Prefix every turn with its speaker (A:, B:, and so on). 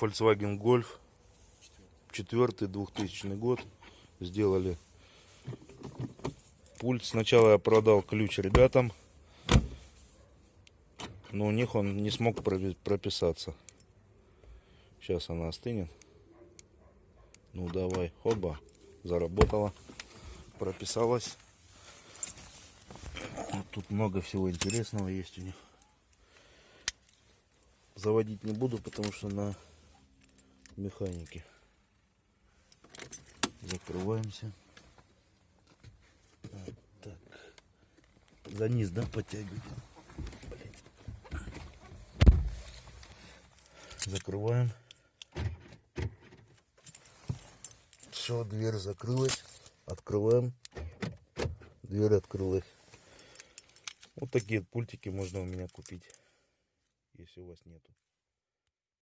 A: Volkswagen Golf. Четвертый 2000 год. Сделали пульт. Сначала я продал ключ ребятам. Но у них он не смог прописаться. Сейчас она остынет. Ну давай, хоба, заработала, прописалась. Вот тут много всего интересного есть у них. Заводить не буду, потому что на механике. Закрываемся. Вот так. За низ, да, подтягивать? Блядь. Закрываем. Все, дверь закрылась. Открываем. Дверь открылась. Вот такие пультики можно у меня купить, если у вас нету.